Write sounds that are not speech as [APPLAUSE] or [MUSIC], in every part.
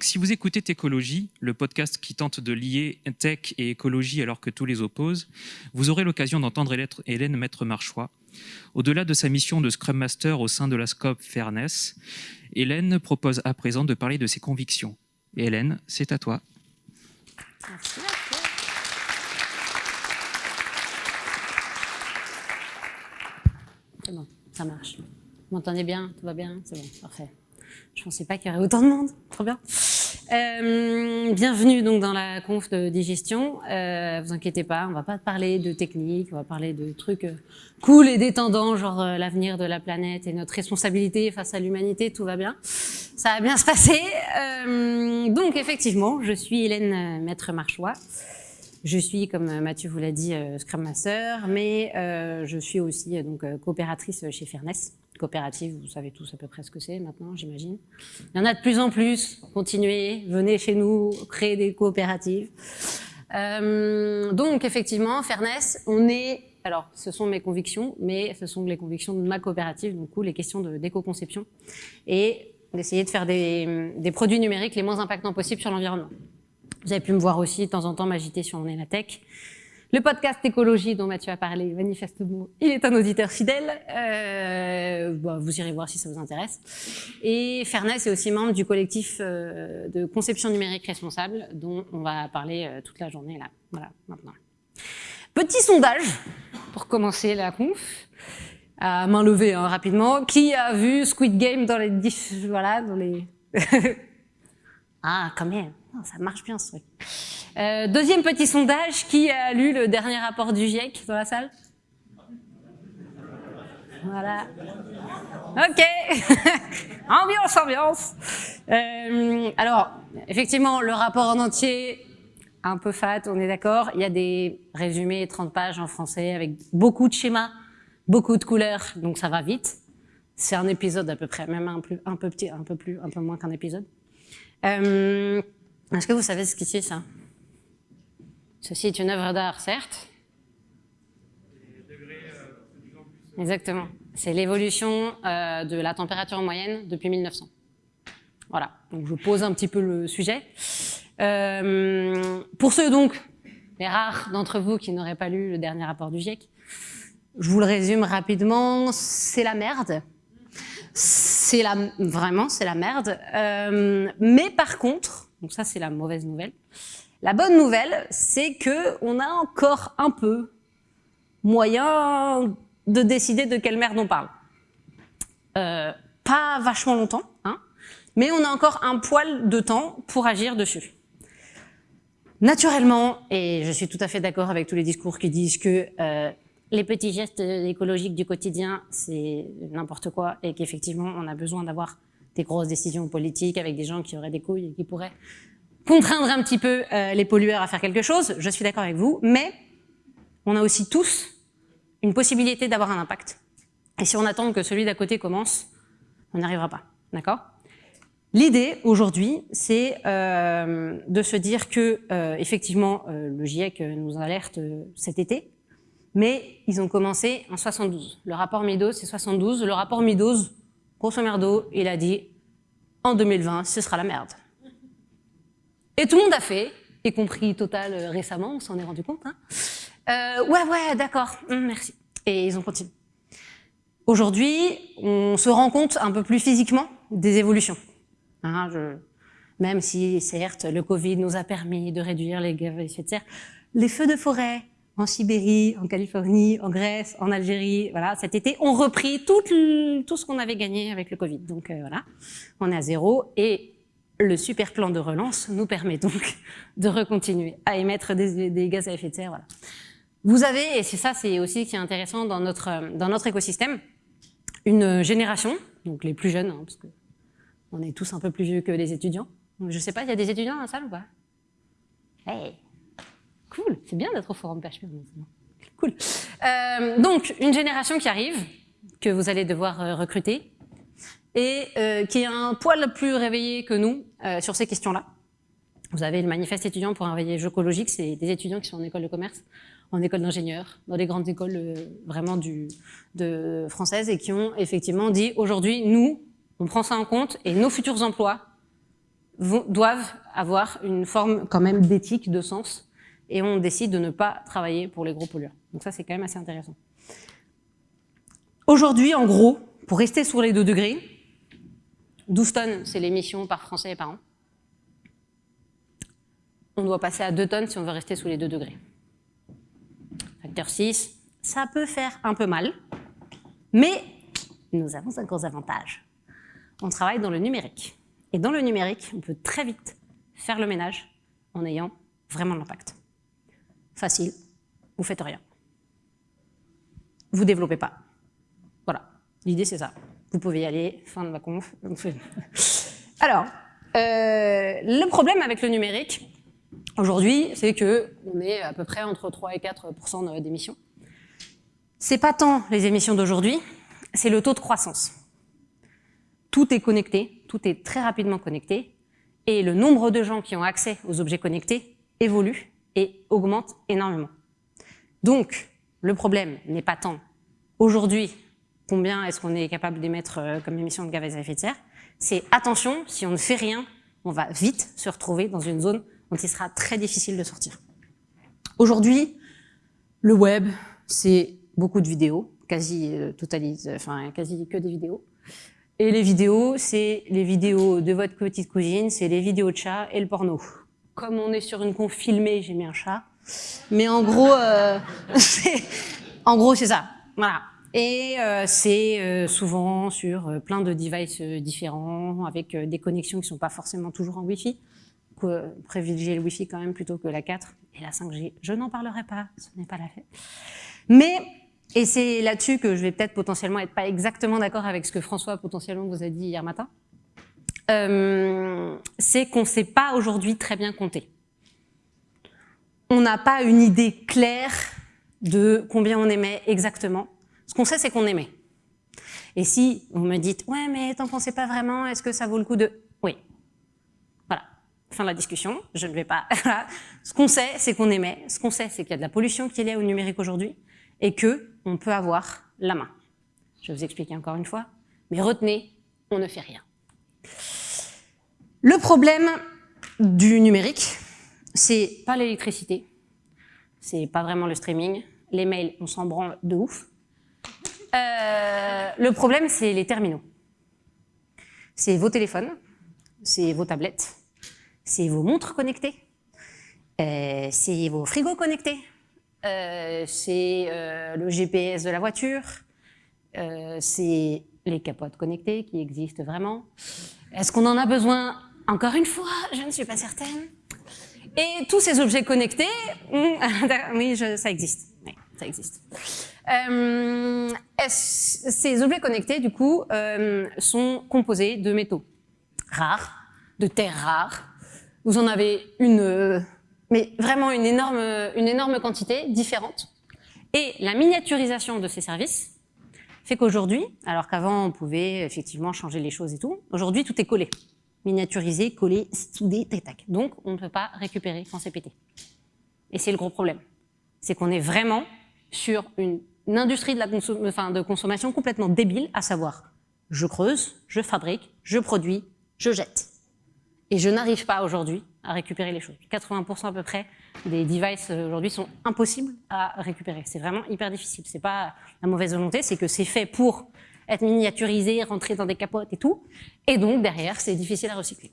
donc si vous écoutez Técologie, le podcast qui tente de lier tech et écologie alors que tous les opposent, vous aurez l'occasion d'entendre Hélène Maître-Marchois. Au-delà de sa mission de Scrum Master au sein de la Scope Fairness, Hélène propose à présent de parler de ses convictions. Hélène, c'est à toi. Merci. C'est bon, ça marche. Vous m'entendez bien? Tout va bien? C'est bon, parfait. Je pensais pas qu'il y aurait autant de monde. [LAUGHS] Trop bien. Euh, bienvenue donc dans la conf de digestion. Euh, vous inquiétez pas, on va pas parler de technique, on va parler de trucs euh, cool et détendants, genre euh, l'avenir de la planète et notre responsabilité face à l'humanité. Tout va bien. Ça va bien se passer. Euh, donc effectivement, je suis Hélène Maître-Marchois. Je suis, comme Mathieu vous l'a dit, Scrum Master, mais je suis aussi donc coopératrice chez Fairness coopérative, vous savez tous à peu près ce que c'est maintenant, j'imagine. Il y en a de plus en plus, continuez, venez chez nous, créer des coopératives. Euh, donc effectivement, Fairness, on est, alors ce sont mes convictions, mais ce sont les convictions de ma coopérative, donc les questions d'éco-conception, et d'essayer de faire des, des produits numériques les moins impactants possibles sur l'environnement. Vous avez pu me voir aussi de temps en temps m'agiter sur On est la tech. Le podcast écologie dont Mathieu a parlé, manifestement, il est un auditeur fidèle. Euh, vous irez voir si ça vous intéresse. Et Fairness est aussi membre du collectif euh, de conception numérique responsable dont on va parler euh, toute la journée là. Voilà, maintenant. Petit sondage pour commencer la conf. À main levée, hein, rapidement. Qui a vu Squid Game dans les... Voilà, dans les... [LAUGHS] ah, quand même. Ça marche bien, ce truc. Euh, deuxième petit sondage, qui a lu le dernier rapport du GIEC dans la salle? Voilà. Ok. [LAUGHS] ambiance, ambiance. Euh, alors, effectivement, le rapport en entier, un peu fat, on est d'accord. Il y a des résumés 30 pages en français avec beaucoup de schémas, beaucoup de couleurs, donc ça va vite. C'est un épisode à peu près, même un peu petit, un peu plus, un peu moins qu'un épisode. Euh, Est-ce que vous savez ce que c'est ça? Ceci est une œuvre d'art, certes. Exactement. C'est l'évolution euh, de la température moyenne depuis 1900. Voilà, donc je pose un petit peu le sujet. Euh, pour ceux donc, les rares d'entre vous qui n'auraient pas lu le dernier rapport du GIEC, je vous le résume rapidement, c'est la merde. C'est la, vraiment, c'est la merde. Euh, mais par contre, donc ça c'est la mauvaise nouvelle, la bonne nouvelle, c'est que on a encore un peu moyen de décider de quelle merde on parle. Euh, pas vachement longtemps, hein, mais on a encore un poil de temps pour agir dessus. Naturellement, et je suis tout à fait d'accord avec tous les discours qui disent que euh, les petits gestes écologiques du quotidien, c'est n'importe quoi, et qu'effectivement, on a besoin d'avoir des grosses décisions politiques avec des gens qui auraient des couilles et qui pourraient contraindre un petit peu euh, les pollueurs à faire quelque chose, je suis d'accord avec vous, mais on a aussi tous une possibilité d'avoir un impact. Et si on attend que celui d'à côté commence, on n'y arrivera pas, d'accord? L'idée aujourd'hui, c'est euh, de se dire que euh, effectivement le GIEC nous alerte cet été, mais ils ont commencé en 72. Le rapport Meadows, c'est 72. Le rapport Meadows, grosso merdo, il a dit en 2020, ce sera la merde. Et tout le monde a fait, y compris Total euh, récemment, on s'en est rendu compte. Hein. Euh, ouais, ouais, d'accord, hum, merci. Et ils ont continué. Aujourd'hui, on se rend compte un peu plus physiquement des évolutions. Hein, je, même si, certes, le Covid nous a permis de réduire les gaz à effet de serre, les feux de forêt en Sibérie, en Californie, en Grèce, en Algérie, voilà, cet été, ont repris tout, tout ce qu'on avait gagné avec le Covid. Donc euh, voilà, on est à zéro. Et le super plan de relance nous permet donc de recontinuer à émettre des, gaz à effet de serre. Voilà. Vous avez, et c'est ça c'est aussi qui est intéressant dans notre, dans notre écosystème, une génération, donc les plus jeunes, hein, parce que on est tous un peu plus vieux que les étudiants. je ne sais pas, il y a des étudiants dans la salle ou pas? Hey Cool, c'est bien d'être au forum PHP Cool. Euh, donc, une génération qui arrive, que vous allez devoir euh, recruter, et euh, qui est un poil plus réveillé que nous euh, sur ces questions-là. Vous avez le manifeste étudiant pour un réveil écologique, c'est des étudiants qui sont en école de commerce, en école d'ingénieur, dans les grandes écoles euh, vraiment du, de, françaises et qui ont effectivement dit aujourd'hui, nous, on prend ça en compte et nos futurs emplois doivent avoir une forme quand même d'éthique, de sens, et on décide de ne pas travailler pour les gros pollueurs. Donc ça, c'est quand même assez intéressant. Aujourd'hui, en gros, pour rester sur les 2 degrés, 12 tonnes, c'est l'émission par Français et par an. On doit passer à 2 tonnes si on veut rester sous les 2 degrés. Facteur 6, ça peut faire un peu mal, mais nous avons un gros avantage. On travaille dans le numérique. Et dans le numérique, on peut très vite faire le ménage en ayant vraiment l'impact. Facile, vous faites rien. Vous développez pas. Voilà, l'idée c'est ça. Vous pouvez y aller, fin de ma conf. [LAUGHS] Alors, euh, le problème avec le numérique, aujourd'hui, c'est qu'on est à peu près entre 3 et 4% d'émissions. C'est pas tant les émissions d'aujourd'hui, c'est le taux de croissance. Tout est connecté, tout est très rapidement connecté, et le nombre de gens qui ont accès aux objets connectés évolue et augmente énormément. Donc, le problème n'est pas tant aujourd'hui combien est-ce qu'on est capable d'émettre euh, comme émission de gaz à effet de serre, c'est attention, si on ne fait rien, on va vite se retrouver dans une zone dont il sera très difficile de sortir. Aujourd'hui, le web, c'est beaucoup de vidéos, quasi euh, totalise, enfin quasi que des vidéos. Et les vidéos, c'est les vidéos de votre petite cousine, c'est les vidéos de chat et le porno. Comme on est sur une conf filmée, j'ai mis un chat. Mais en gros, euh, [LAUGHS] en gros, c'est ça. Voilà. Et euh, c'est euh, souvent sur euh, plein de devices euh, différents, avec des connexions qui ne sont pas forcément toujours en Wi-Fi. Privilégier le Wi-Fi quand même plutôt que la 4 et la 5G. Je n'en parlerai pas, ce n'est pas la fête. Mais et c'est là-dessus que je vais peut-être potentiellement être pas exactement d'accord avec ce que François potentiellement vous a dit hier matin. Euh, c'est qu'on ne sait pas aujourd'hui très bien compter. On n'a pas une idée claire de combien on émet exactement. Ce qu'on sait, c'est qu'on émet. Et si vous me dites, ouais, mais tant qu'on ne sait pas vraiment, est-ce que ça vaut le coup de... Oui. Voilà. Fin de la discussion. Je ne vais pas... [LAUGHS] Ce qu'on sait, c'est qu'on émet. Ce qu'on sait, c'est qu'il y a de la pollution qui est liée au numérique aujourd'hui et que on peut avoir la main. Je vais vous expliquer encore une fois, mais retenez, on ne fait rien. Le problème du numérique, c'est pas l'électricité, c'est pas vraiment le streaming, les mails, on s'en branle de ouf. Euh, le problème, c'est les terminaux. C'est vos téléphones, c'est vos tablettes, c'est vos montres connectées, euh, c'est vos frigos connectés, euh, c'est le GPS de la voiture, c'est les capotes connectées qui existent vraiment. Est-ce qu'on en a besoin? Encore une fois, je ne suis pas certaine. Et tous ces objets connectés, oui, ça existe. Ça existe. Euh, ces objets connectés, du coup, euh, sont composés de métaux rares, de terres rares? Vous en avez une mais vraiment une énorme, une énorme quantité différente. Et la miniaturisation de ces services fait qu'aujourd'hui, alors qu'avant on pouvait effectivement changer les choses et tout, aujourd'hui tout est collé, miniaturisé, collé, soudé, tac tac. Donc on ne peut pas récupérer quand c'est pété. Et c'est le gros problème, c'est qu'on est vraiment sur une, industrie de, de consommation complètement débile, à savoir je creuse, je fabrique, je produis, je jette. Et je n'arrive pas aujourd'hui à récupérer les choses. 80% à peu près des devices euh, aujourd'hui sont impossibles à récupérer. C'est vraiment hyper difficile. C'est pas la mauvaise volonté, c'est que c'est fait pour être miniaturisé, rentrer dans des capotes et tout. Et donc, derrière, c'est difficile à recycler.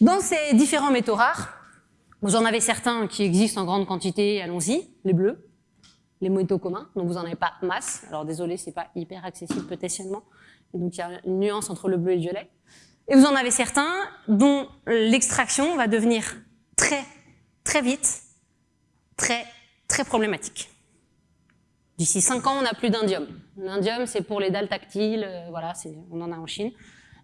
Dans ces différents métaux rares, vous en avez certains qui existent en grande quantité, allons-y, les bleus, les métaux communs, donc vous n'en avez pas masse. Alors désolé, c'est pas hyper accessible potentiellement. Et donc il y a une nuance entre le bleu et le violet. Et vous en avez certains dont l'extraction va devenir très, très vite, très, très problématique. D'ici 5 ans, on n'a plus d'indium. L'indium, c'est pour les dalles tactiles, euh, voilà, on en a en Chine.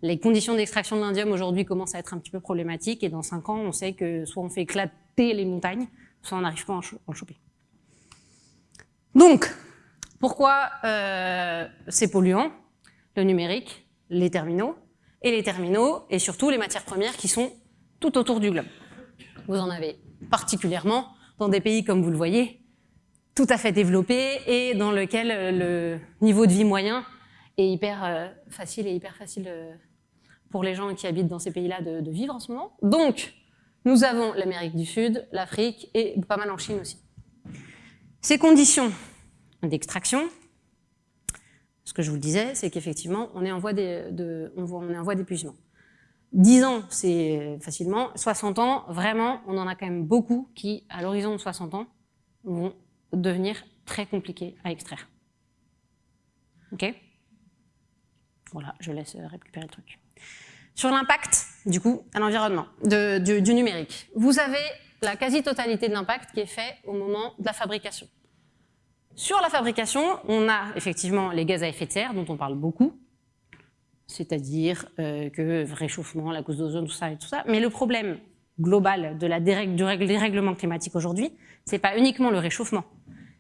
Les conditions d'extraction de l'indium aujourd'hui commencent à être un petit peu problématiques et dans 5 ans, on sait que soit on fait éclater les montagnes, soit on n'arrive pas à en, choper. Donc, pourquoi euh, c'est polluant? Le numérique, les terminaux, et les terminaux, et surtout les matières premières qui sont tout autour du globe. Vous en avez particulièrement dans des pays, comme vous le voyez, tout à fait développés et dans lequel le niveau de vie moyen est hyper euh, facile et hyper facile pour les gens qui habitent dans ces pays-là de vivre en ce moment. Donc, nous avons l'Amérique du Sud, l'Afrique et pas mal en Chine aussi. Ces conditions d'extraction, ce que je vous le disais, c'est qu'effectivement, on est en voie d'épuisement. 10 ans, c'est facilement. 60 ans, vraiment, on en a quand même beaucoup qui, à l'horizon de 60 ans, vont devenir très compliqués à extraire. Ok? Voilà, je laisse récupérer le truc. Sur l'impact, du coup, à l'environnement, du, du numérique. Vous avez la quasi-totalité de l'impact qui est fait au moment de la fabrication. Sur la fabrication, on a effectivement les gaz à effet de serre, dont on parle beaucoup, c'est-à-dire euh, que réchauffement, la cause d'ozone, tout ça et tout ça. Mais le problème global de la dérègle, du dérèglement climatique aujourd'hui, c'est pas uniquement le réchauffement,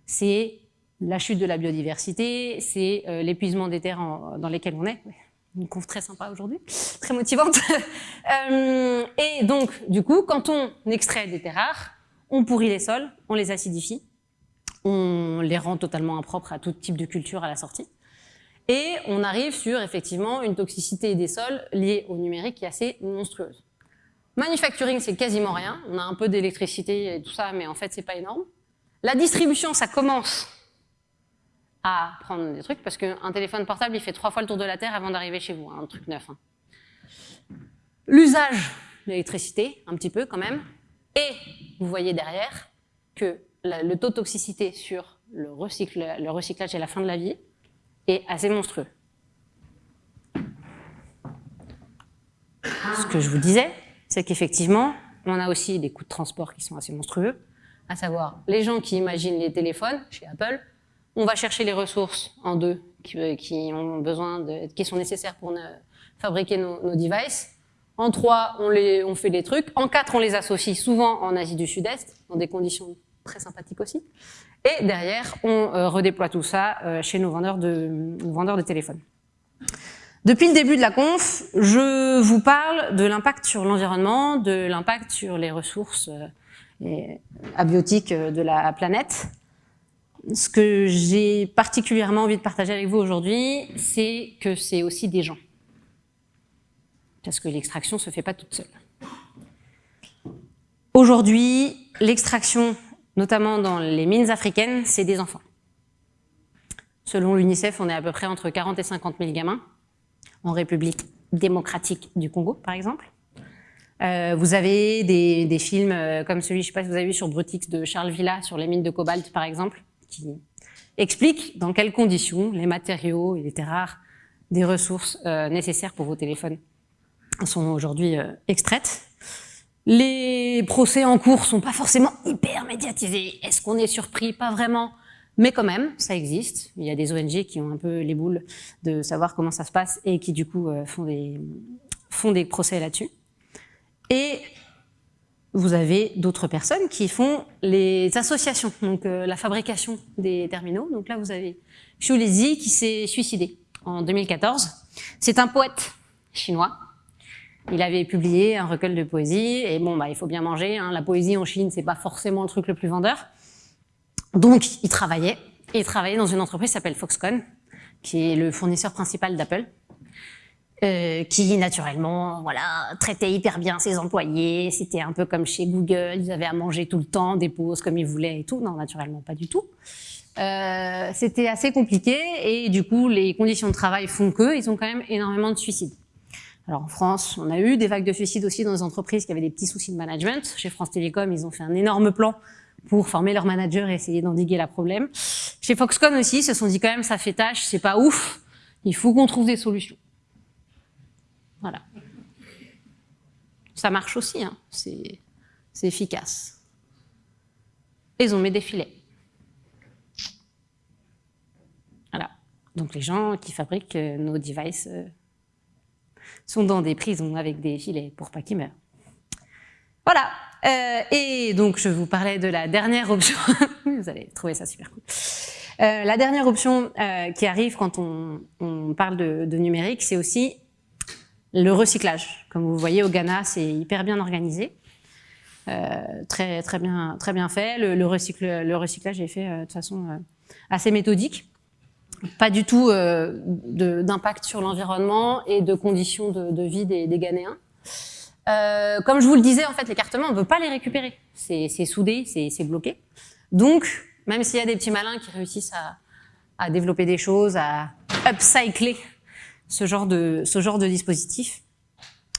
c'est la chute de la biodiversité, c'est euh, l'épuisement des terres dans lesquelles on est. Une conf très sympa aujourd'hui, très motivante. [LAUGHS] euh, et donc, du coup, quand on extrait des terres rares, on pourrit les sols, on les acidifie, on les rend totalement impropres à tout type de culture à la sortie. Et on arrive sur effectivement une toxicité des sols liée au numérique qui est assez monstrueuse. Manufacturing, c'est quasiment rien. On a un peu d'électricité et tout ça, mais en fait, c'est pas énorme. La distribution, ça commence à prendre des trucs, parce qu'un téléphone portable, il fait trois fois le tour de la Terre avant d'arriver chez vous, hein, un truc neuf. Hein. L'usage de l'électricité, un petit peu quand même, et vous voyez derrière que le taux de toxicité sur le, le recyclage et la fin de la vie est assez monstrueux. Ce que je vous disais, c'est qu'effectivement, on a aussi des coûts de transport qui sont assez monstrueux, à savoir les gens qui imaginent les téléphones chez Apple, on va chercher les ressources en deux qui, ont besoin qui sont nécessaires pour fabriquer nos, devices. En trois, on, fait des trucs. En quatre, on les associe souvent en Asie du Sud-Est, dans des conditions très sympathique aussi. Et derrière, on euh, redéploie tout ça euh, chez nos vendeurs de, vendeurs de téléphones. Depuis le début de la conf, je vous parle de l'impact sur l'environnement, de l'impact sur les ressources euh, abiotiques de la planète. Ce que j'ai particulièrement envie de partager avec vous aujourd'hui, c'est que c'est aussi des gens. Parce que l'extraction ne se fait pas toute seule. Aujourd'hui, l'extraction notamment dans les mines africaines, c'est des enfants. Selon l'UNICEF, on est à peu près entre 40 et 50 000 gamins, en République démocratique du Congo, par exemple. Euh, vous avez des, films euh, comme celui, je ne sais pas si vous avez vu sur Brutix de Charles Villa, sur les mines de cobalt, par exemple, qui explique dans quelles conditions les matériaux les terres rares des ressources euh, nécessaires pour vos téléphones sont aujourd'hui extraites. Les procès en cours sont pas forcément hyper médiatisés. Est-ce qu'on est surpris? Pas vraiment. Mais quand même, ça existe. Il y a des ONG qui ont un peu les boules de savoir comment ça se passe et qui du coup euh, font des, font des procès là-dessus. Et vous avez d'autres personnes qui font les associations, donc euh, la fabrication des terminaux. Donc là, vous avez Xu Lizhi qui s'est suicidé en 2014. C'est un poète chinois il avait publié un recueil de poésie, et bon, bah, il faut bien manger. Hein. La poésie en Chine, c'est pas forcément le truc le plus vendeur. Donc, il travaillait. il travaillait dans une entreprise qui s'appelle Foxconn, qui est le fournisseur principal d'Apple, euh, qui naturellement, voilà, traitait hyper bien ses employés. C'était un peu comme chez Google, ils avaient à manger tout le temps, des pauses comme ils voulaient et tout. Non, naturellement, pas du tout. Euh, C'était assez compliqué et du coup, les conditions de travail font que ils ont quand même énormément de suicides. Alors en France, on a eu des vagues de suicides aussi dans les entreprises qui avaient des petits soucis de management. Chez France Télécom, ils ont fait un énorme plan pour former leurs managers et essayer d'endiguer la problème. Chez Foxconn aussi, ils se sont dit quand même ça fait tâche, c'est pas ouf, il faut qu'on trouve des solutions. Voilà. Ça marche aussi, hein. c'est efficace. Ils ont mis des filets. Voilà. Donc les gens qui fabriquent euh, nos devices euh, sont dans des prisons avec des filets pour pas qu'ils meurent. Voilà. Euh, et donc, je vous parlais de la dernière option. [LAUGHS] vous allez trouver ça super cool. Euh, la dernière option euh, qui arrive quand on, parle de, numérique, c'est aussi le recyclage. Comme vous voyez, au Ghana, c'est hyper bien organisé. Très, très, bien, très bien fait. Le, recyclage est fait de façon assez méthodique. pas du tout d'impact sur l'environnement et de conditions de, vie des Ghanéens. Euh, comme je vous le disais, en fait, l'écartement, on ne peut pas les récupérer. C'est soudé, c'est bloqué. Donc, même s'il y a des petits malins qui réussissent à, à, développer des choses, à upcycler ce genre de, ce genre de dispositif,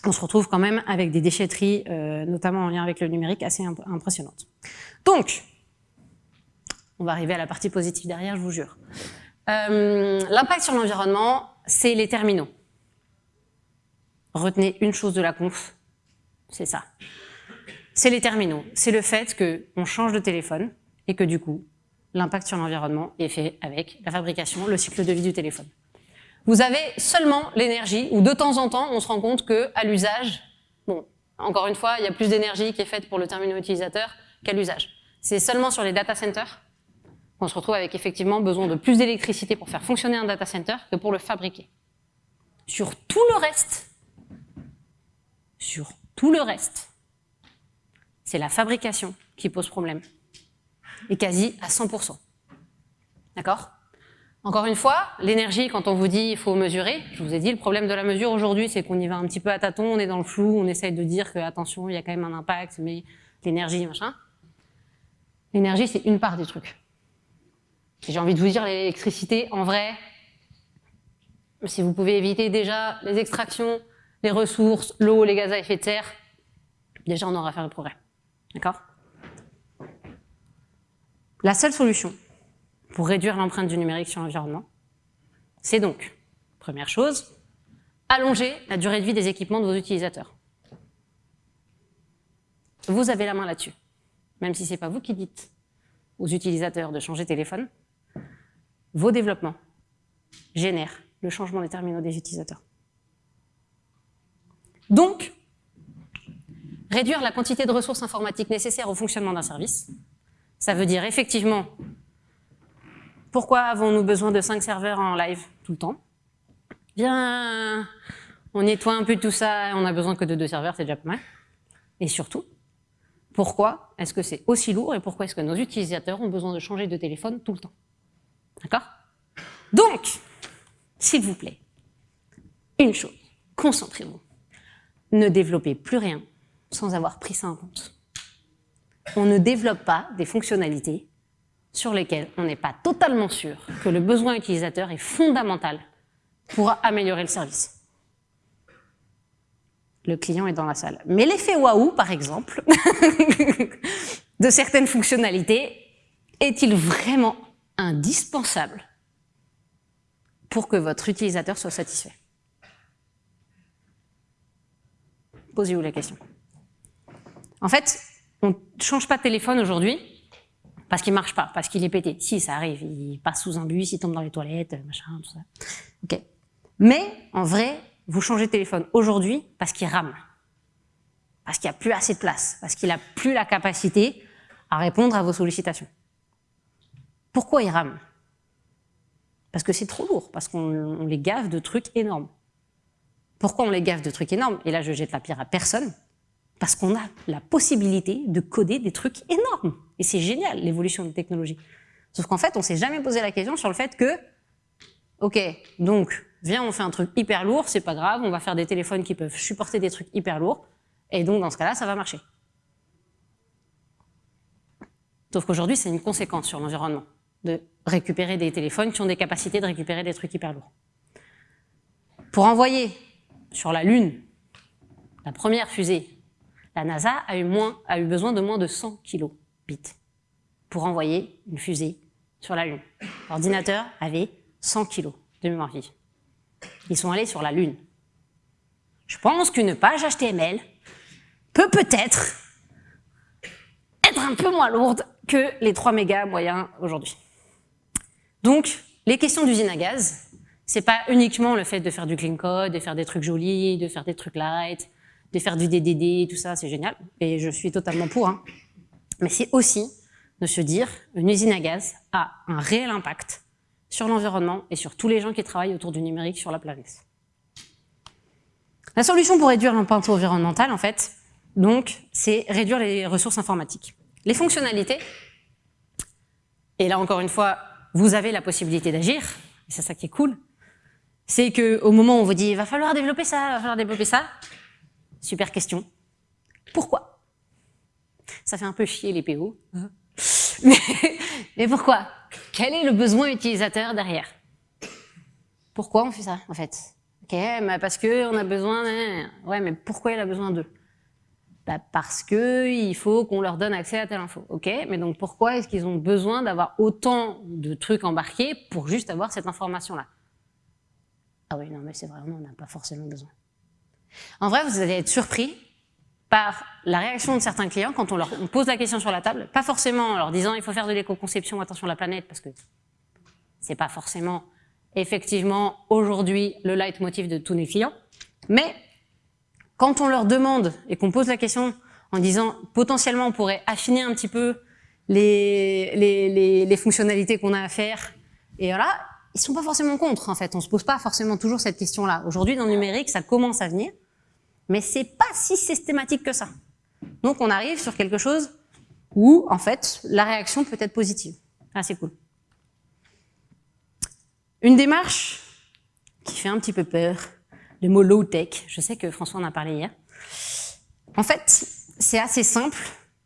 on se retrouve quand même avec des déchetteries, euh, notamment en lien avec le numérique, assez imp impressionnantes. Donc, on va arriver à la partie positive derrière, je vous jure. Euh, L'impact sur l'environnement, c'est les terminaux. Retenez une chose de la conf, c'est ça. C'est les terminaux. C'est le fait qu'on change de téléphone et que du coup, l'impact sur l'environnement est fait avec la fabrication, le cycle de vie du téléphone. Vous avez seulement l'énergie, ou de temps en temps, on se rend compte que à l'usage, bon, encore une fois, il y a plus d'énergie qui est faite pour le terminal utilisateur qu'à l'usage. C'est seulement sur les data centers qu'on se retrouve avec effectivement besoin de plus d'électricité pour faire fonctionner un data center que pour le fabriquer. Sur tout le reste, sur tout le reste, c'est la fabrication qui pose problème. Et quasi à 100%. D'accord? Encore une fois, l'énergie, quand on vous dit il faut mesurer, je vous ai dit, le problème de la mesure aujourd'hui, c'est qu'on y va un petit peu à tâtons, on est dans le flou, on essaye de dire que, attention, il y a quand même un impact, mais l'énergie, machin. L'énergie, c'est une part du truc. J'ai envie de vous dire, l'électricité, en vrai, si vous pouvez éviter déjà les extractions, les ressources, l'eau, les gaz à effet de serre, déjà on aura fait le progrès. D'accord? La seule solution pour réduire l'empreinte du numérique sur l'environnement, c'est donc, première chose, allonger la durée de vie des équipements de vos utilisateurs. Vous avez la main là-dessus, même si ce n'est pas vous qui dites aux utilisateurs de changer de téléphone, vos développements génèrent le changement des terminaux des utilisateurs. Donc, réduire la quantité de ressources informatiques nécessaires au fonctionnement d'un service, ça veut dire effectivement, pourquoi avons-nous besoin de 5 serveurs en live tout le temps? Bien, on nettoie un peu tout ça, on a besoin que de deux serveurs, c'est déjà pas mal. Et surtout, pourquoi est-ce que c'est aussi lourd et pourquoi est-ce que nos utilisateurs ont besoin de changer de téléphone tout le temps? D'accord? Donc, s'il vous plaît, une chose, concentrez-vous. Ne développez plus rien sans avoir pris ça en compte. On ne développe pas des fonctionnalités sur lesquelles on n'est pas totalement sûr que le besoin utilisateur est fondamental pour améliorer le service. Le client est dans la salle. Mais l'effet waouh, par exemple, [LAUGHS] de certaines fonctionnalités, est-il vraiment indispensable pour que votre utilisateur soit satisfait? Posez-vous la question? En fait, on ne change pas de téléphone aujourd'hui parce qu'il marche pas, parce qu'il est pété. Si, ça arrive, il passe sous un bus, il tombe dans les toilettes, machin, tout ça. Mais, en vrai, vous changez de téléphone aujourd'hui parce qu'il rame. Parce qu'il n'y a plus assez de place. Parce qu'il n'a plus la capacité à répondre à vos sollicitations. Pourquoi il rame? Parce que c'est trop lourd, parce qu'on les gave de trucs énormes. Pourquoi on les gave de trucs énormes? Et là, je jette la pierre à personne. Parce qu'on a la possibilité de coder des trucs énormes. Et c'est génial, l'évolution des technologies. Sauf qu'en fait, on s'est jamais posé la question sur le fait que, ok, donc, viens, on fait un truc hyper lourd, c'est pas grave, on va faire des téléphones qui peuvent supporter des trucs hyper lourds, et donc, dans ce cas-là, ça va marcher. Sauf qu'aujourd'hui, c'est une conséquence sur l'environnement de récupérer des téléphones qui ont des capacités de récupérer des trucs hyper lourds. Pour envoyer sur la Lune la première fusée, la NASA a eu, besoin de moins de 100 kilobits pour envoyer une fusée sur la Lune. L'ordinateur avait 100 kilos de mémoire vive. Ils sont allés sur la Lune. Je pense qu'une page HTML peut peut-être être un peu moins lourde que les 3 mégas moyens aujourd'hui. Donc, les questions d'usine à gaz, c'est pas uniquement le fait de faire du clean code, de faire des trucs jolis, de faire des trucs light, de faire du DDD, tout ça, c'est génial, et je suis totalement pour. Hein. Mais c'est aussi de se dire, une usine à gaz a un réel impact sur l'environnement et sur tous les gens qui travaillent autour du numérique sur la planète. La solution pour réduire l'impact environnemental, en fait, donc, c'est réduire les ressources informatiques. Les fonctionnalités, et là encore une fois, vous avez la possibilité d'agir, c'est ça qui est cool, c'est qu'au moment où on vous dit « il va falloir développer ça, va falloir développer ça », super question, pourquoi? Ça fait un peu chier les PO, [LAUGHS] mais, mais pourquoi? Quel est le besoin utilisateur derrière? Pourquoi on fait ça, en fait? Ok, parce qu'on a besoin... Ouais, mais pourquoi il a besoin d'eux? Bah, parce qu'il faut qu'on leur donne accès à telle info. Ok, mais donc pourquoi est-ce qu'ils ont besoin d'avoir autant de trucs embarqués pour juste avoir cette information-là? Ah oui, non, mais c'est vraiment, on n'a pas forcément besoin. En vrai, vous allez être surpris par la réaction de certains clients quand on leur pose la question sur la table, pas forcément en leur disant il faut faire de l'éco-conception, attention à la planète, parce que c'est pas forcément effectivement aujourd'hui le leitmotiv de tous les clients, mais quand on leur demande et qu'on pose la question en disant potentiellement on pourrait affiner un petit peu les, les, les, fonctionnalités qu'on a à faire, et voilà, ils sont pas forcément contre en fait. On se pose pas forcément toujours cette question-là. Aujourd'hui dans le numérique, ça commence à venir, mais c'est pas si systématique que ça. Donc on arrive sur quelque chose où en fait la réaction peut être positive. Ah c'est cool. Une démarche qui fait un petit peu peur, le mot low-tech. Je sais que François en a parlé hier. En fait, c'est assez simple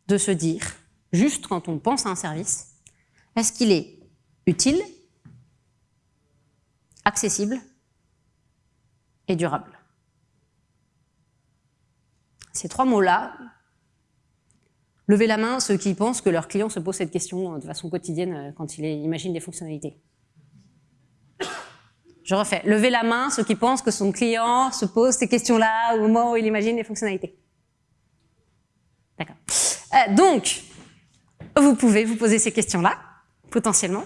de se dire, juste quand on pense à un service, est-ce qu'il est utile, accessible et durable Ces trois mots-là, levez la main ceux qui pensent que leurs clients se posent cette question de façon quotidienne euh, quand ils imaginent des fonctionnalités. Je refais. Levez la main ceux qui pensent que son client se pose ces questions-là au moment où il imagine les fonctionnalités. D'accord. Euh, donc, vous pouvez vous poser ces questions-là, potentiellement.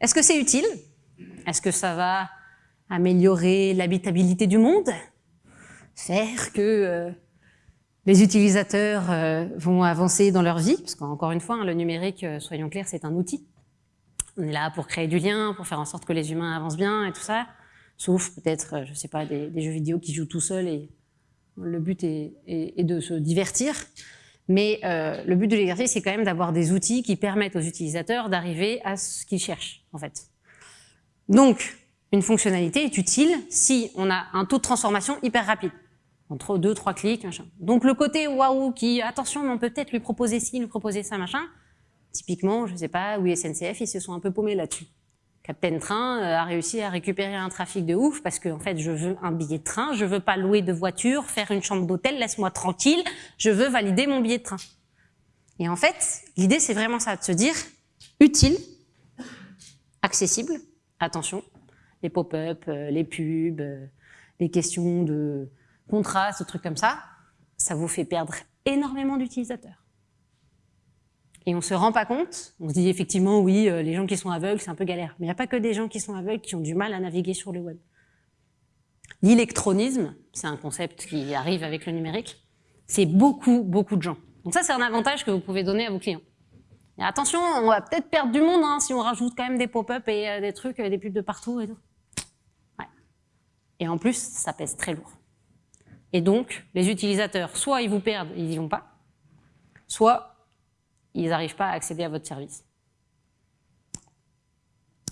Est-ce que c'est utile Est-ce que ça va améliorer l'habitabilité du monde? Faire que euh, les utilisateurs euh, vont avancer dans leur vie? Parce qu'encore une fois, hein, le numérique, soyons clairs, c'est un outil. On est là pour créer du lien, pour faire en sorte que les humains avancent bien et tout ça. Sauf peut-être, euh, je sais pas, des, jeux vidéo qui jouent tout seuls et le but est, de se divertir. Mais euh, le but de l'exercice, c'est quand même d'avoir des outils qui permettent aux utilisateurs d'arriver à ce qu'ils cherchent, en fait. Donc, une fonctionnalité est utile si on a un taux de transformation hyper rapide. Entre deux, trois clics, machin. Donc le côté waouh qui, attention, on peut peut-être lui proposer ci, lui proposer ça, machin, Typiquement, je ne sais pas, oui, SNCF, ils se sont un peu paumés là-dessus. Captain Train euh, a réussi à récupérer un trafic de ouf parce que en fait, je veux un billet de train, je veux pas louer de voiture, faire une chambre d'hôtel, laisse-moi tranquille, je veux valider mon billet de train. Et en fait, l'idée, c'est vraiment ça, de se dire utile, accessible, attention, les pop-up, euh, les pubs, euh, les questions de contraste, trucs comme ça, ça vous fait perdre énormément d'utilisateurs et on se rend pas compte, on se dit effectivement, oui, euh, les gens qui sont aveugles, c'est un peu galère. Mais il n'y a pas que des gens qui sont aveugles qui ont du mal à naviguer sur le web. L'électronisme, c'est un concept qui arrive avec le numérique, c'est beaucoup, beaucoup de gens. Donc ça, c'est un avantage que vous pouvez donner à vos clients. Attention, on va peut-être perdre du monde hein, si on rajoute quand même des pop-up et euh, des trucs, euh, des pubs de partout et tout. Et en plus, ça pèse très lourd. Et donc, les utilisateurs, soit ils vous perdent, ils n'y vont pas, soit ils n'arrivent pas à accéder à votre service.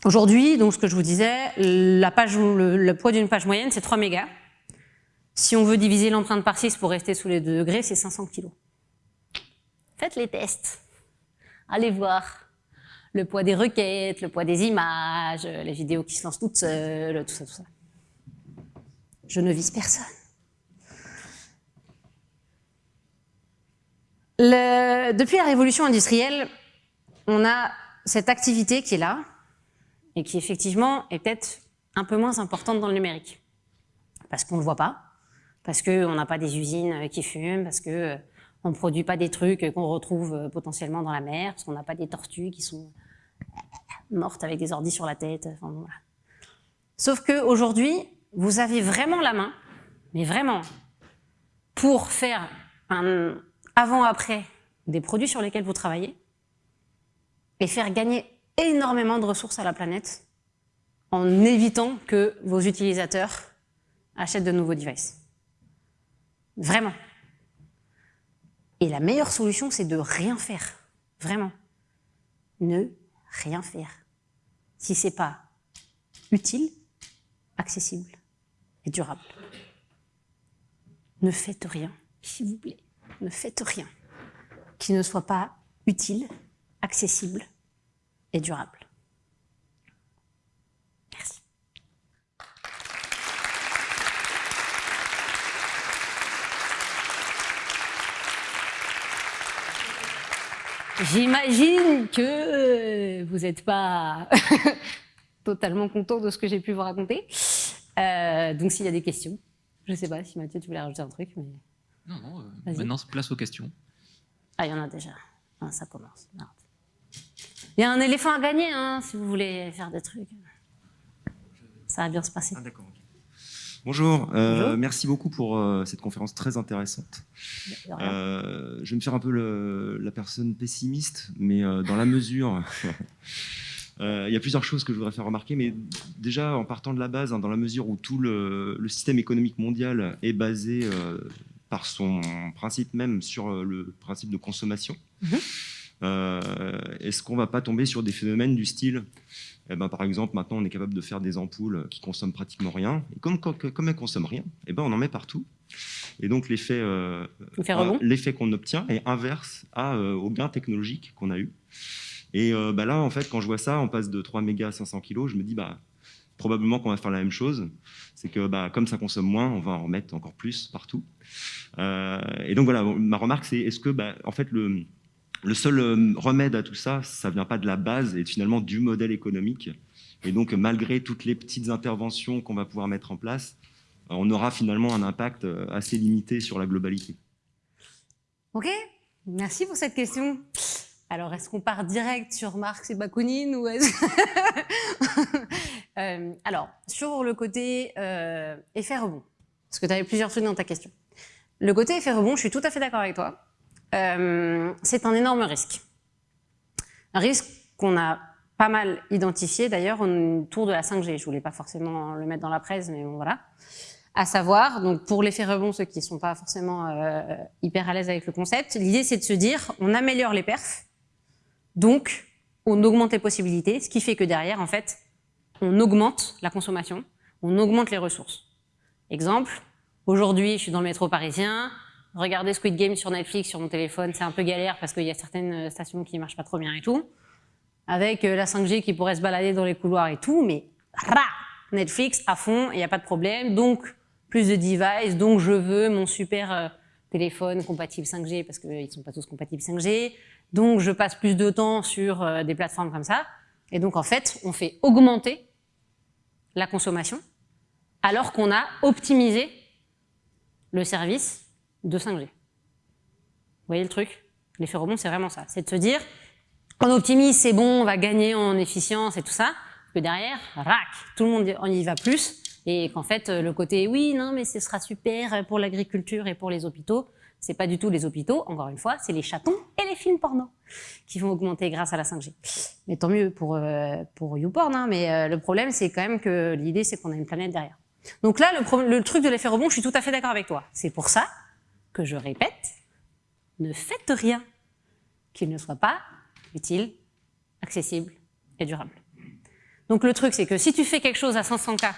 Aujourd'hui, donc ce que je vous disais, le, poids d'une page moyenne, c'est 3 mégas. Si on veut diviser l'empreinte par 6 pour rester sous les 2 degrés, c'est 500 kg. Faites les tests. Allez voir le poids des requêtes, le poids des images, les vidéos qui se lancent toutes seules, tout ça, tout ça. Je ne vise personne. depuis la révolution industrielle, on a cette activité qui est là et qui effectivement est peut-être un peu moins importante dans le numérique. Parce qu'on ne le voit pas, parce qu'on n'a pas des usines qui fument, parce qu'on euh, ne produit pas des trucs qu'on retrouve euh, potentiellement dans la mer, parce qu'on n'a pas des tortues qui sont mortes avec des ordis sur la tête. Sauf qu'aujourd'hui, vous avez vraiment la main, mais vraiment, pour faire un, avant-après des produits sur lesquels vous travaillez et faire gagner énormément de ressources à la planète en évitant que vos utilisateurs achètent de nouveaux devices. Vraiment. Et la meilleure solution, c'est de rien faire. Vraiment. Ne rien faire. Si c'est pas utile, accessible et durable. Ne faites rien, s'il vous plaît, ne faites rien qui ne soit pas utile, accessible et durable. Merci. J'imagine que vous n'êtes pas [LAUGHS] totalement content de ce que j'ai pu vous raconter. Euh, donc s'il y a des questions, je ne sais pas si Mathieu, tu voulais rajouter un truc. Mais... Non, non, euh, maintenant, place aux questions. Ah, il y en a déjà. Ah, ça commence. Il y a un éléphant à gagner, hein, si vous voulez faire des trucs. Ça va bien se passer. Ah, d'accord. Bonjour, euh, merci beaucoup pour euh, cette conférence très intéressante. Euh, je vais me faire un peu le, la personne pessimiste, mais dans la [LAUGHS] mesure... il y a plusieurs choses que je voudrais faire remarquer, mais déjà en partant de la base, hein, dans la mesure où tout le, le, système économique mondial est basé par son principe même sur le principe de consommation. Mhm. Est-ce qu'on ne va pas tomber sur des phénomènes du style eh ben, par exemple, maintenant, on est capable de faire des ampoules qui consomment pratiquement rien. Et comme, comme, elles ne consomment rien, eh ben, on en met partout. Et donc, l'effet euh, qu'on obtient est inverse à, au gain technologique qu'on a eu. Et bah, là, en fait, quand je vois ça, on passe de 3 mégas à 500 kg, je me dis, bah, probablement qu'on va faire la même chose. C'est que bah, comme ça consomme moins, on va en remettre encore plus partout. Euh, et donc voilà, ma remarque c'est est-ce que bah, en fait le, le seul euh, remède à tout ça, ça vient pas de la base et finalement du modèle économique. Et donc malgré toutes les petites interventions qu'on va pouvoir mettre en place, on aura finalement un impact euh, assez limité sur la globalité. Ok, merci pour cette question. Alors, est-ce qu'on part direct sur Marx et Bakounine ou [LAUGHS] euh, Alors, sur le côté euh, effet rebond, parce que tu avais plusieurs trucs dans ta question. Le côté effet rebond, je suis tout à fait d'accord avec toi. Euh, c'est un énorme risque. Un risque qu'on a pas mal identifié d'ailleurs autour de la 5G. Je voulais pas forcément le mettre dans la presse, mais bon, voilà. À savoir, donc pour l'effet rebond, ceux qui sont pas forcément euh, hyper à l'aise avec le concept, l'idée c'est de se dire, on améliore les perfs, donc, on augmente les possibilités, ce qui fait que derrière, en fait, on augmente la consommation, on augmente les ressources. Exemple, aujourd'hui, je suis dans le métro parisien, regarder Squid Game sur Netflix, sur mon téléphone, c'est un peu galère parce qu'il y a certaines stations qui marchent pas trop bien et tout. Avec euh, la 5G qui pourrait se balader dans les couloirs et tout, mais Netflix à fond, il n'y a pas de problème. Donc, plus de devices, donc je veux mon super euh, téléphone compatible 5G parce qu'ils ne sont pas tous compatibles 5G. Donc, je passe plus de temps sur euh, des plateformes comme ça. Et donc, en fait, on fait augmenter la consommation alors qu'on a optimisé le service de 5G. Vous voyez le truc? L'effet rebond, c'est vraiment ça. C'est de se dire, on optimise, c'est bon, on va gagner en efficience et tout ça, que derrière, rac, tout le monde y va plus, et qu'en fait, le côté, oui, non, mais ce sera super pour l'agriculture et pour les hôpitaux, c'est pas du tout les hôpitaux, encore une fois, c'est les chatons et les films porno qui vont augmenter grâce à la 5G. Mais tant mieux pour, euh, pour YouPorn, hein, mais euh, le problème, c'est quand même que l'idée, c'est qu'on a une planète derrière. Donc là, le, le truc de l'effet rebond, je suis tout à fait d'accord avec toi. C'est pour ça que je répète, ne faites rien qu'il ne soit pas utile, accessible et durable. Donc le truc, c'est que si tu fais quelque chose à 500K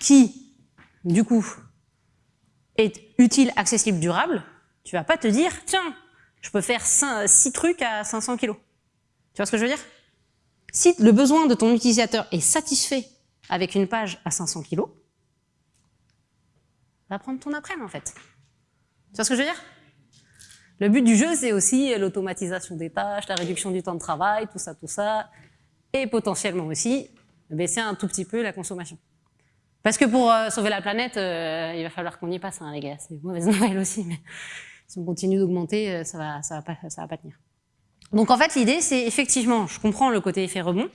qui, du coup, est utile, accessible, durable, tu vas pas te dire, tiens, je peux faire 6 trucs à 500 kg. Tu vois ce que je veux dire? Si le besoin de ton utilisateur est satisfait avec une page à 500 kg, va prendre ton après en fait. Tu vois ce que je veux dire? Le but du jeu, c'est aussi l'automatisation des tâches, la réduction du temps de travail, tout ça, tout ça, et potentiellement aussi baisser un tout petit peu la consommation. Parce que pour euh, sauver la planète, euh, il va falloir qu'on y passe, hein, les gars. C'est mauvaise [LAUGHS] nouvelle aussi, mais si on continue d'augmenter, euh, ça va, ça va pas, ça va pas tenir. Donc en fait, l'idée, c'est effectivement, je comprends le côté effet rebond,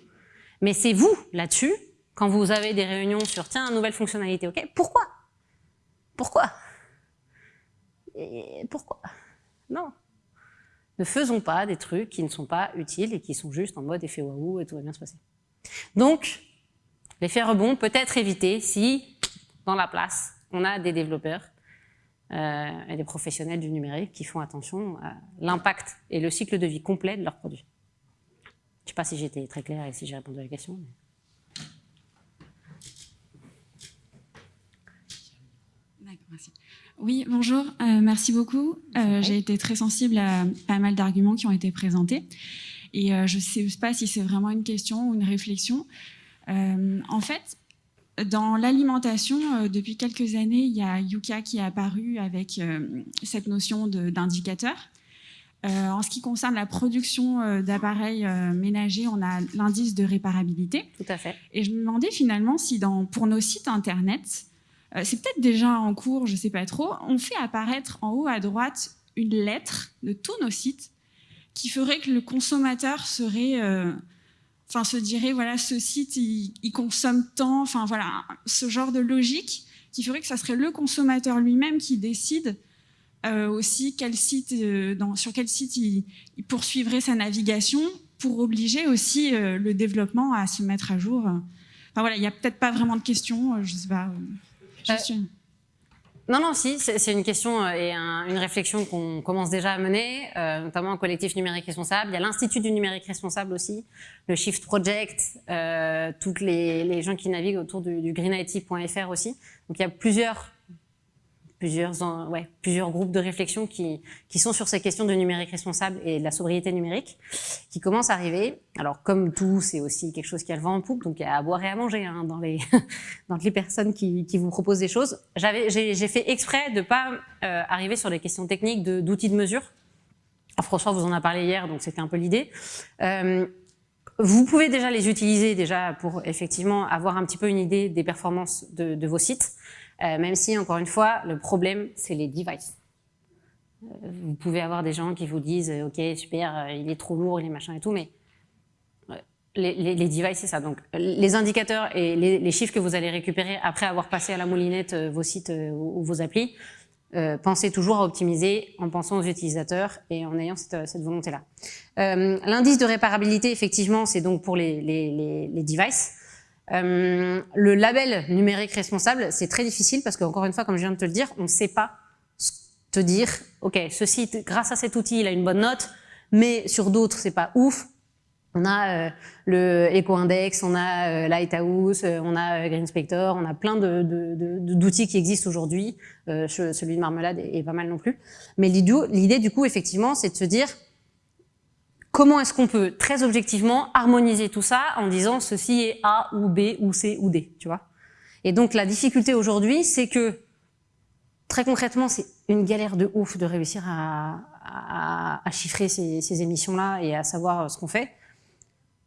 mais c'est vous là-dessus, quand vous avez des réunions sur tiens, nouvelle fonctionnalité, ok? Pourquoi? Pourquoi? Pourquoi? Non. Ne faisons pas des trucs qui ne sont pas utiles et qui sont juste en mode effet waouh et tout va bien se passer. Donc, L'effet rebond peut être évité si, dans la place, on a des développeurs euh, et des professionnels du numérique qui font attention à l'impact et le cycle de vie complet de leurs produits. Je ne sais pas si j'étais très clair et si j'ai répondu à la question. Merci. Oui, bonjour, euh, merci beaucoup. Euh, j'ai été très sensible à pas mal d'arguments qui ont été présentés. Et euh, je ne sais pas si c'est vraiment une question ou une réflexion. en fait, dans l'alimentation, depuis quelques années, il y a Yuka qui est apparu avec cette notion d'indicateur. en ce qui concerne la production d'appareils ménagers, on a l'indice de réparabilité. Tout à fait. Et je me demandais finalement si dans, pour nos sites Internet, c'est peut-être déjà en cours, je ne sais pas trop, on fait apparaître en haut à droite une lettre de tous nos sites qui ferait que le consommateur serait, euh, enfin se dirait voilà ce site il, consomme tant, enfin voilà ce genre de logique qui ferait que ça serait le consommateur lui-même qui décide euh, aussi quel site, sur quel site il, poursuivrait sa navigation pour obliger aussi le développement à se mettre à jour. Enfin voilà, il n'y a peut-être pas vraiment de questions, je sais pas. Non, non, si, c'est une question euh, et une réflexion qu'on commence déjà à mener, euh, notamment au collectif numérique responsable. Il y a l'Institut du numérique responsable aussi, le Shift Project, euh, toutes les, les, gens qui naviguent autour du, du greenIT.fr aussi. Donc il y a plusieurs plusieurs, groupes de réflexion qui, sont sur ces questions de numérique responsable et de la sobriété numérique, qui commencent à arriver. Alors, comme tout, c'est aussi quelque chose qui a le vent en poupe, donc il y a à boire et à manger hein, dans, les, [LAUGHS] personnes qui, vous proposent des choses. J'ai fait exprès de pas euh, arriver sur les questions techniques d'outils de, mesure. François vous en a parlé hier, donc c'était un peu l'idée. Euh, vous pouvez déjà les utiliser déjà pour effectivement avoir un petit peu une idée des performances de vos sites. Euh, même si, encore une fois, le problème, c'est les devices. Euh, vous pouvez avoir des gens qui vous disent « Ok, super, euh, il est trop lourd, il est machin et tout », mais les, devices, c'est ça. Donc, les indicateurs et les, chiffres que vous allez récupérer après avoir passé à la moulinette vos sites ou, vos applis, euh, pensez toujours à optimiser en pensant aux utilisateurs et en ayant cette, volonté-là. Euh, L'indice de réparabilité, effectivement, c'est donc pour les devices. Euh, le label numérique responsable, c'est très difficile parce qu'encore une fois, comme je viens de te le dire, on ne sait pas te dire, ok, ce site, grâce à cet outil, il a une bonne note, mais sur d'autres, c'est pas ouf. On a euh, le EcoIndex, on a euh, Lighthouse, euh, on a Green Spector, on a plein d'outils qui existent aujourd'hui. celui de Marmelade est, pas mal non plus. Mais l'idée, du coup, effectivement, c'est de se dire, Comment est-ce qu'on peut très objectivement harmoniser tout ça en disant ceci est A ou B ou C ou D, tu vois? Et donc la difficulté aujourd'hui, c'est que très concrètement, c'est une galère de ouf de réussir à, chiffrer ces, émissions-là et à savoir ce qu'on fait.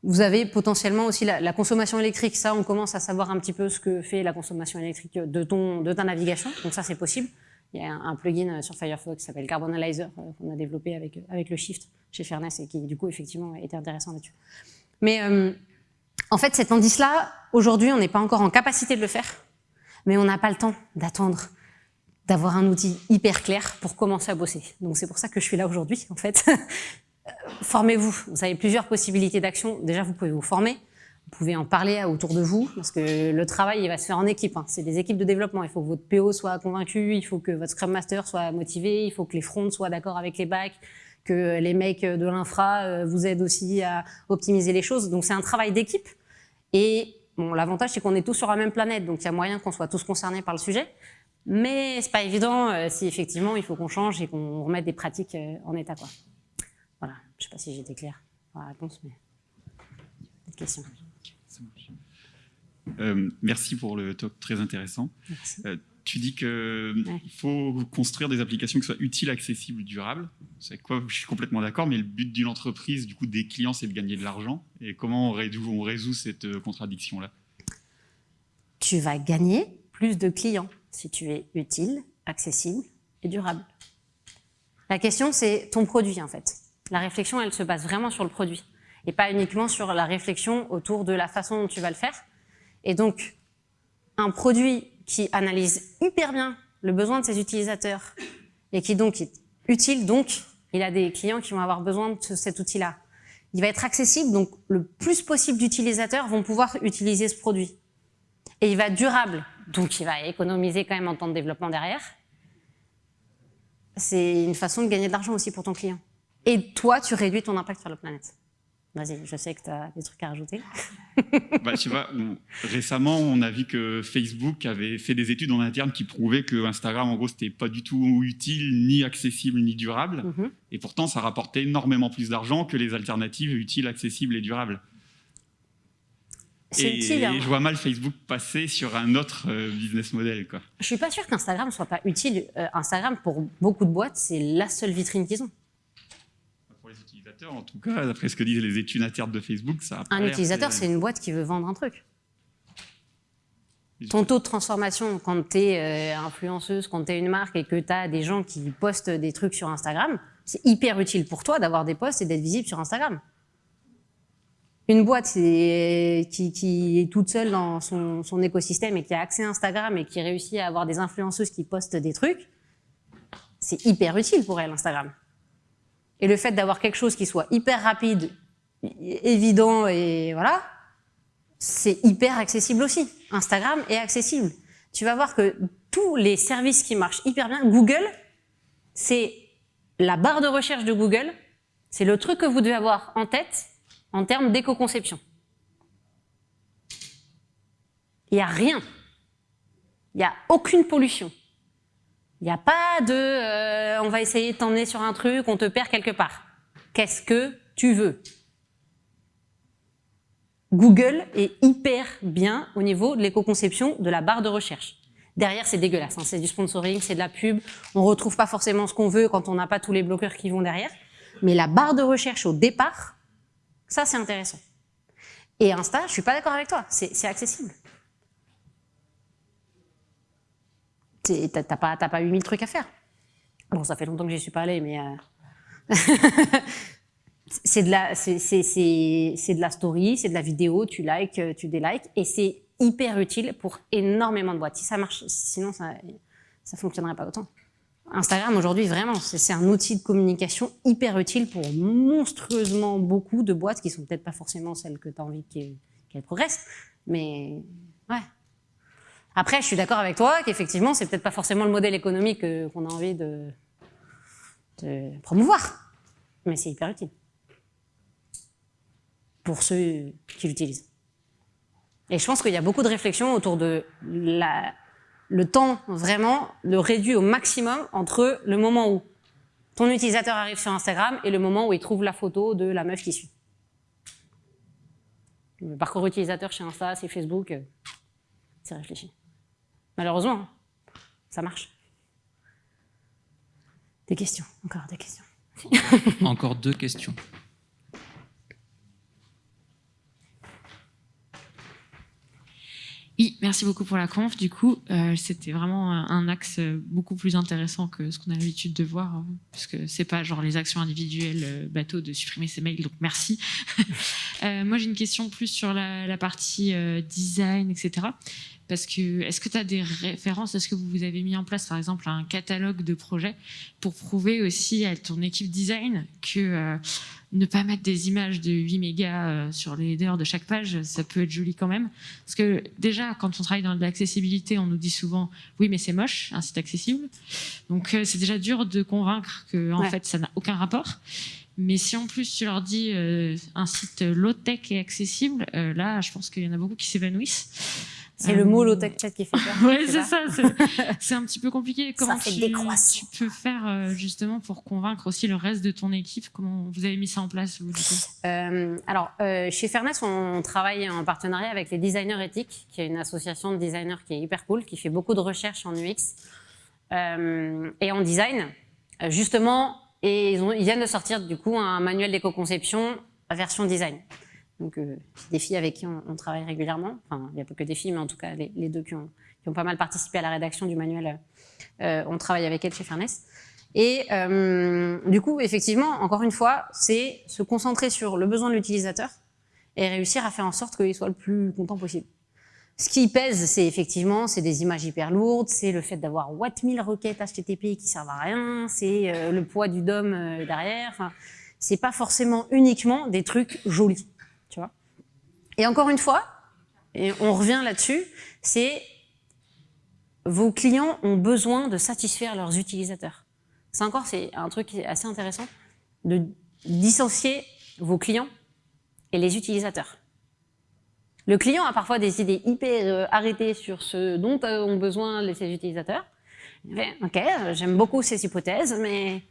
Vous avez potentiellement aussi la, la, consommation électrique. Ça, on commence à savoir un petit peu ce que fait la consommation électrique de, ton, de ta navigation. Donc ça, c'est possible. Il y a un plugin sur Firefox qui s'appelle Carbon Analyzer euh, qu'on a développé avec, avec le Shift chez Fairness et qui du coup effectivement était intéressant là-dessus. Mais euh, en fait cet indice-là, aujourd'hui on n'est pas encore en capacité de le faire, mais on n'a pas le temps d'attendre d'avoir un outil hyper clair pour commencer à bosser. Donc c'est pour ça que je suis là aujourd'hui en fait. [LAUGHS] Formez-vous, vous avez plusieurs possibilités d'action. Déjà vous pouvez vous former, vous pouvez en parler autour de vous, parce que le travail, il va se faire en équipe. Hein. C'est des équipes de développement. Il faut que votre PO soit convaincu, il faut que votre Scrum Master soit motivé, il faut que les fronts soient d'accord avec les backs, que les mecs de l'infra euh, vous aident aussi à optimiser les choses. Donc c'est un travail d'équipe. Et l'avantage, c'est qu'on est tous sur la même planète, donc il y a moyen qu'on soit tous concernés par le sujet. Mais c'est pas évident euh, si effectivement il faut qu'on change et qu'on remette des pratiques euh, en état. Voilà, je sais pas si j'étais claire dans la réponse, mais... Question. Euh, merci pour le talk très intéressant. Euh, tu dis qu'il faut construire des applications qui soient utiles, accessibles, durables. C'est quoi Je suis complètement d'accord, mais le but d'une entreprise, du coup, des clients, c'est de gagner de l'argent. Et comment on résout, on résout cette euh, contradiction-là? Tu vas gagner plus de clients si tu es utile, accessible et durable. La question, c'est ton produit, en fait. La réflexion, elle se base vraiment sur le produit et pas uniquement sur la réflexion autour de la façon dont tu vas le faire. Et donc, un produit qui analyse hyper bien le besoin de ses utilisateurs et qui donc est utile, donc il a des clients qui vont avoir besoin de cet outil-là. Il va être accessible, donc le plus possible d'utilisateurs vont pouvoir utiliser ce produit. Et il va être durable, donc il va économiser quand même en temps de développement derrière. C'est une façon de gagner de l'argent aussi pour ton client. Et toi, tu réduis ton impact sur la planète. Vas-y, je sais que tu as des trucs à rajouter. [LAUGHS] bah, je sais pas, récemment, on a vu que Facebook avait fait des études en interne qui prouvaient que Instagram, en gros, c'était pas du tout utile, ni accessible, ni durable. Mhm. Et pourtant, ça rapportait énormément plus d'argent que les alternatives utiles, accessibles et durables. Et, utile, hein. je vois mal Facebook passer sur un autre euh, business model. Quoi. Je suis pas sûr qu'Instagram soit pas utile. Euh, Instagram, pour beaucoup de boîtes, c'est la seule vitrine qu'ils ont en tout cas, d'après ce que disent les études internes de Facebook, ça Un utilisateur, c'est une boîte qui veut vendre un truc. Ton taux de transformation, quand tu es euh, influenceuse, quand tu es une marque et que tu as des gens qui postent des trucs sur Instagram, c'est hyper utile pour toi d'avoir des posts et d'être visible sur Instagram. Une boîte qui, est toute seule dans son, son, écosystème et qui a accès à Instagram et qui réussit à avoir des influenceuses qui postent des trucs, c'est hyper utile pour elle, Instagram. Et le fait d'avoir quelque chose qui soit hyper rapide, évident et voilà, c'est hyper accessible aussi. Instagram est accessible. Tu vas voir que tous les services qui marchent hyper bien, Google, c'est la barre de recherche de Google, c'est le truc que vous devez avoir en tête en termes d'éco-conception. Il n'y a rien. Il n'y a aucune pollution. Il n'y a pas de euh, on va essayer de t'emmener sur un truc, on te perd quelque part. Qu'est-ce que tu veux? Google est hyper bien au niveau de l'éco-conception de la barre de recherche. Derrière, c'est dégueulasse, hein. c'est du sponsoring, c'est de la pub, on retrouve pas forcément ce qu'on veut quand on n'a pas tous les bloqueurs qui vont derrière. Mais la barre de recherche au départ, ça c'est intéressant. Et Insta, je suis pas d'accord avec toi, c'est accessible. T'as pas, pas 8000 trucs à faire. Bon, ça fait longtemps que j'y suis pas allée, mais euh, [LAUGHS] c'est de la, de la story, c'est de la vidéo, tu likes, tu délikes, et c'est hyper utile pour énormément de boîtes. Si ça marche, sinon ça, ça fonctionnerait pas autant. Instagram aujourd'hui, vraiment, c'est un outil de communication hyper utile pour monstrueusement beaucoup de boîtes qui sont peut-être pas forcément celles que tu as envie qu'elles progressent, mais ouais. Après, je suis d'accord avec toi qu'effectivement, c'est peut-être pas forcément le modèle économique euh, qu'on a envie de, promouvoir, mais c'est hyper utile pour ceux qui l'utilisent. Et je pense qu'il y a beaucoup de réflexions autour de le temps vraiment le réduit au maximum entre le moment où ton utilisateur arrive sur Instagram et le moment où il trouve la photo de la meuf qui suit. Le parcours utilisateur chez Insta, c'est Facebook, euh, c'est réfléchi. Malheureusement, ça marche. Des questions, encore des questions. [LAUGHS] encore deux questions. Oui, merci beaucoup pour la conf. Du coup, euh, c'était vraiment un axe beaucoup plus intéressant que ce qu'on a l'habitude de voir, euh, parce que c'est pas genre les actions individuelles euh, bateau de supprimer ses mails, donc merci. [LAUGHS] moi, j'ai une question plus sur la, la partie design, etc. Parce que, est-ce que tu as des références Est-ce que vous avez mis en place, par exemple, un catalogue de projets pour prouver aussi à ton équipe design que euh, ne pas mettre des images de 8 mégas euh, sur les headers de chaque page, ça peut être joli quand même? Parce que déjà, quand on travaille dans l'accessibilité, on nous dit souvent « oui, mais c'est moche, un site accessible ». Donc, euh, c'est déjà dur de convaincre que en fait, ça n'a aucun rapport. Mais si en plus tu leur dis un site low-tech et accessible, là, je pense qu'il y en a beaucoup qui s'évanouissent. C'est le mot low-tech qui fait peur. [LAUGHS] oui, c'est ça. C'est un petit peu compliqué. Comment tu, tu, peux faire euh, justement pour convaincre aussi le reste de ton équipe? Comment vous avez mis ça en place vous, euh, Alors, euh, chez Fairness, on travaille en partenariat avec les designers éthiques, qui est une association de designers qui est hyper cool, qui fait beaucoup de recherches en UX et en design. Justement, et ils, ont, ils viennent de sortir du coup un manuel d'éco-conception version design. Donc, euh, des filles avec qui on, travaille régulièrement. Enfin, il n'y a pas que des filles, mais en tout cas, les, deux qui ont, qui ont, pas mal participé à la rédaction du manuel, euh, on travaille avec elles chez Fairness. Et euh, du coup, effectivement, encore une fois, c'est se concentrer sur le besoin de l'utilisateur et réussir à faire en sorte qu'il soit le plus content possible. Ce qui pèse, c'est effectivement, c'est des images hyper lourdes, c'est le fait d'avoir 1000 requêtes HTTP qui servent à rien, c'est euh, le poids du DOM euh, derrière. Enfin, c'est pas forcément uniquement des trucs jolis. Tu vois et encore une fois, et on revient là-dessus, c'est vos clients ont besoin de satisfaire leurs utilisateurs. C'est encore c'est un truc assez intéressant de dissocier vos clients et les utilisateurs. Le client a parfois des idées hyper euh, arrêtées sur ce dont ont besoin ses utilisateurs. Ok, j'aime beaucoup ces hypothèses, mais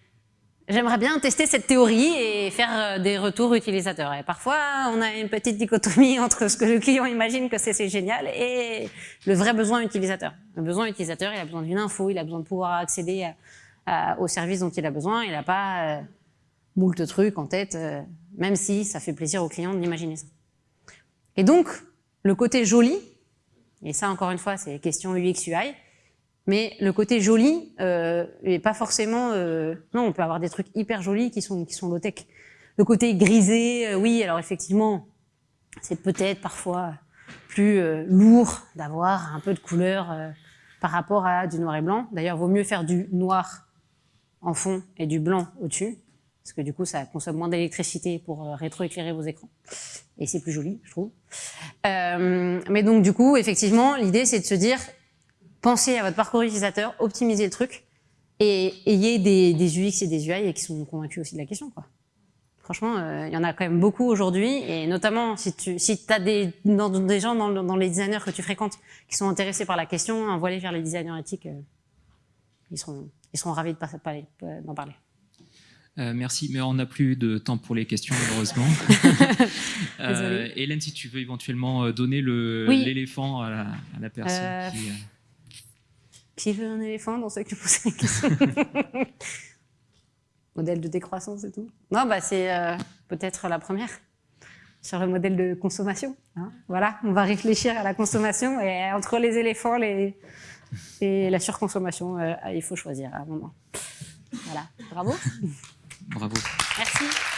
j'aimerais bien tester cette théorie et faire euh, des retours utilisateurs. Et parfois, on a une petite dichotomie [LAUGHS] entre ce que le client imagine que c'est génial et le vrai besoin utilisateur. Le besoin utilisateur, il a besoin d'une info, il a besoin de pouvoir accéder au service dont il a besoin. Il n'a pas euh, moult trucs en tête, euh, même si ça fait plaisir au client d'imaginer ça. Et donc, le côté joli, et ça encore une fois, c'est question UX UI, mais le côté joli euh, est pas forcément... Euh, non, on peut avoir des trucs hyper jolis qui sont, qui sont low-tech. Le côté grisé, euh, oui, alors effectivement, c'est peut-être parfois plus euh, lourd d'avoir un peu de couleur par rapport à du noir et blanc. D'ailleurs, vaut mieux faire du noir en fond et du blanc au-dessus, parce que du coup, ça consomme moins d'électricité pour rétroéclairer vos écrans. Et c'est plus joli, je trouve. mais donc, du coup, effectivement, l'idée, c'est de se dire, pensez à votre parcours utilisateur, optimisez le truc, et ayez des, UX et des UI qui sont convaincus aussi de la question. Quoi. Franchement, euh, il y en a quand même beaucoup aujourd'hui, et notamment si tu si as des, des gens dans, les designers que tu fréquentes qui sont intéressés par la question, envoie-les vers les designers éthiques, euh, ils, seront, ils seront ravis d'en parler. Euh, merci, mais on n'a plus de temps pour les questions, malheureusement. [LAUGHS] Hélène, si tu veux éventuellement donner l'éléphant à, la personne qui... Qui veut un éléphant dans ceux qui posent la question Modèle de décroissance et tout Non, bah c'est euh, peut-être la première sur le modèle de consommation. Hein. voilà, on va réfléchir à la consommation et entre les éléphants les... et la surconsommation, euh, il faut choisir à un moment. Voilà, bravo. Bravo. Merci.